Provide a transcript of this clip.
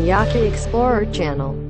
Yaki Explorer Channel.